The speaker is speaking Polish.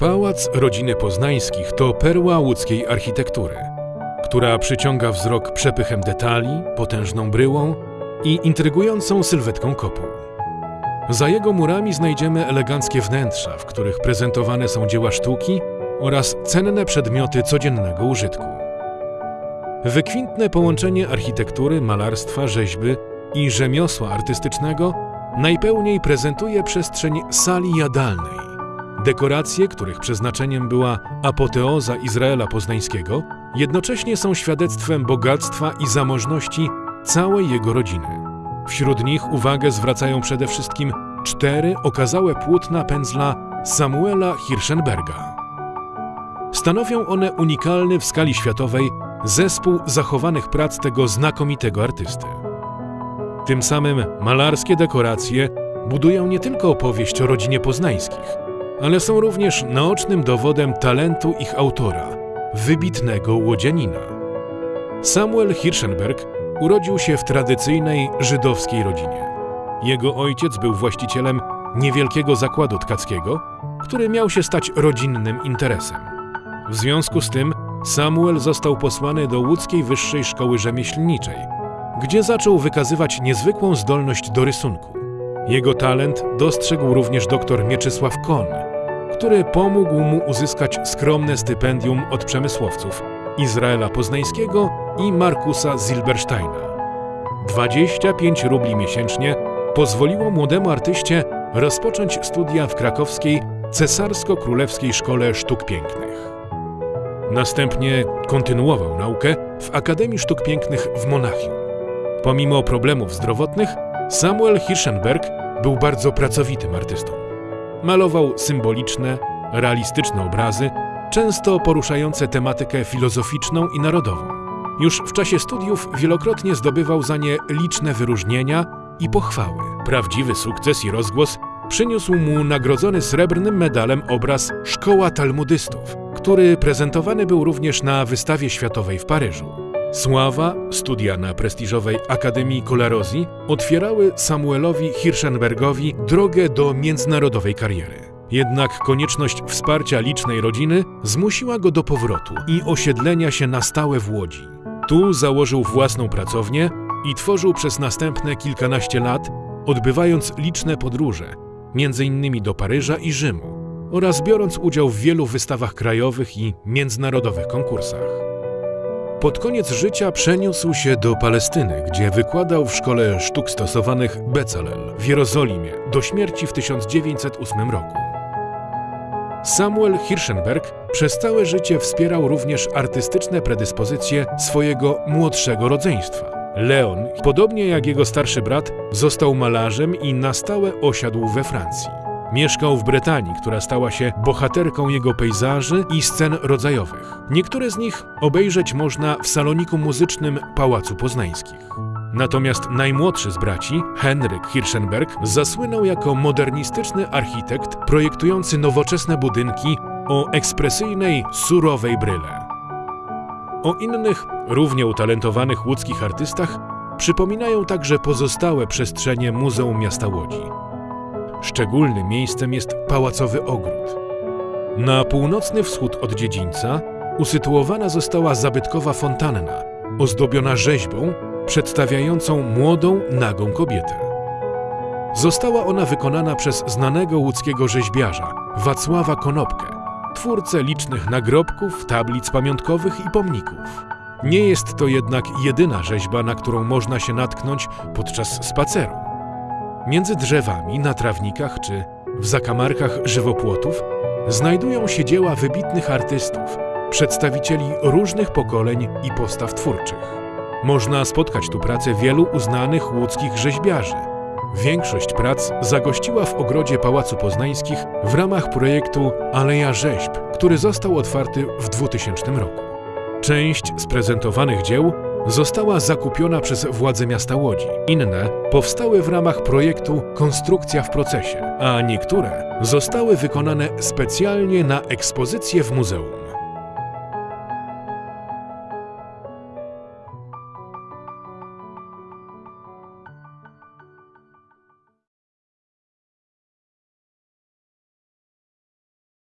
Pałac rodziny Poznańskich to perła łódzkiej architektury, która przyciąga wzrok przepychem detali, potężną bryłą i intrygującą sylwetką kopuł. Za jego murami znajdziemy eleganckie wnętrza, w których prezentowane są dzieła sztuki oraz cenne przedmioty codziennego użytku. Wykwintne połączenie architektury, malarstwa, rzeźby i rzemiosła artystycznego najpełniej prezentuje przestrzeń sali jadalnej, Dekoracje, których przeznaczeniem była apoteoza Izraela Poznańskiego, jednocześnie są świadectwem bogactwa i zamożności całej jego rodziny. Wśród nich uwagę zwracają przede wszystkim cztery okazałe płótna pędzla Samuela Hirschenberga. Stanowią one unikalny w skali światowej zespół zachowanych prac tego znakomitego artysty. Tym samym malarskie dekoracje budują nie tylko opowieść o rodzinie poznańskich, ale są również naocznym dowodem talentu ich autora, wybitnego łodzianina. Samuel Hirschenberg urodził się w tradycyjnej żydowskiej rodzinie. Jego ojciec był właścicielem niewielkiego zakładu tkackiego, który miał się stać rodzinnym interesem. W związku z tym Samuel został posłany do łódzkiej Wyższej Szkoły Rzemieślniczej, gdzie zaczął wykazywać niezwykłą zdolność do rysunku. Jego talent dostrzegł również dr Mieczysław Kon, który pomógł mu uzyskać skromne stypendium od przemysłowców Izraela Poznańskiego i Markusa Zilbersteina. 25 rubli miesięcznie pozwoliło młodemu artyście rozpocząć studia w krakowskiej Cesarsko-Królewskiej Szkole Sztuk Pięknych. Następnie kontynuował naukę w Akademii Sztuk Pięknych w Monachium. Pomimo problemów zdrowotnych, Samuel Hirschenberg był bardzo pracowitym artystą. Malował symboliczne, realistyczne obrazy, często poruszające tematykę filozoficzną i narodową. Już w czasie studiów wielokrotnie zdobywał za nie liczne wyróżnienia i pochwały. Prawdziwy sukces i rozgłos przyniósł mu nagrodzony srebrnym medalem obraz Szkoła Talmudystów, który prezentowany był również na wystawie światowej w Paryżu. Sława, studia na prestiżowej Akademii Colarosji otwierały Samuelowi Hirschenbergowi drogę do międzynarodowej kariery. Jednak konieczność wsparcia licznej rodziny zmusiła go do powrotu i osiedlenia się na stałe w Łodzi. Tu założył własną pracownię i tworzył przez następne kilkanaście lat, odbywając liczne podróże, innymi do Paryża i Rzymu, oraz biorąc udział w wielu wystawach krajowych i międzynarodowych konkursach. Pod koniec życia przeniósł się do Palestyny, gdzie wykładał w Szkole Sztuk Stosowanych Bezalel w Jerozolimie do śmierci w 1908 roku. Samuel Hirschenberg przez całe życie wspierał również artystyczne predyspozycje swojego młodszego rodzeństwa. Leon, podobnie jak jego starszy brat, został malarzem i na stałe osiadł we Francji. Mieszkał w Brytanii, która stała się bohaterką jego pejzaży i scen rodzajowych. Niektóre z nich obejrzeć można w saloniku muzycznym Pałacu Poznańskich. Natomiast najmłodszy z braci, Henryk Hirschenberg, zasłynął jako modernistyczny architekt projektujący nowoczesne budynki o ekspresyjnej, surowej bryle. O innych, równie utalentowanych łódzkich artystach przypominają także pozostałe przestrzenie Muzeum Miasta Łodzi. Szczególnym miejscem jest Pałacowy Ogród. Na północny wschód od dziedzińca usytuowana została zabytkowa fontanna, ozdobiona rzeźbą przedstawiającą młodą, nagą kobietę. Została ona wykonana przez znanego łódzkiego rzeźbiarza Wacława Konopkę, twórcę licznych nagrobków, tablic pamiątkowych i pomników. Nie jest to jednak jedyna rzeźba, na którą można się natknąć podczas spaceru. Między drzewami, na trawnikach czy w zakamarkach żywopłotów znajdują się dzieła wybitnych artystów, przedstawicieli różnych pokoleń i postaw twórczych. Można spotkać tu pracę wielu uznanych łódzkich rzeźbiarzy. Większość prac zagościła w ogrodzie Pałacu Poznańskich w ramach projektu Aleja Rzeźb, który został otwarty w 2000 roku. Część z prezentowanych dzieł została zakupiona przez władze miasta Łodzi. Inne powstały w ramach projektu Konstrukcja w procesie, a niektóre zostały wykonane specjalnie na ekspozycję w muzeum.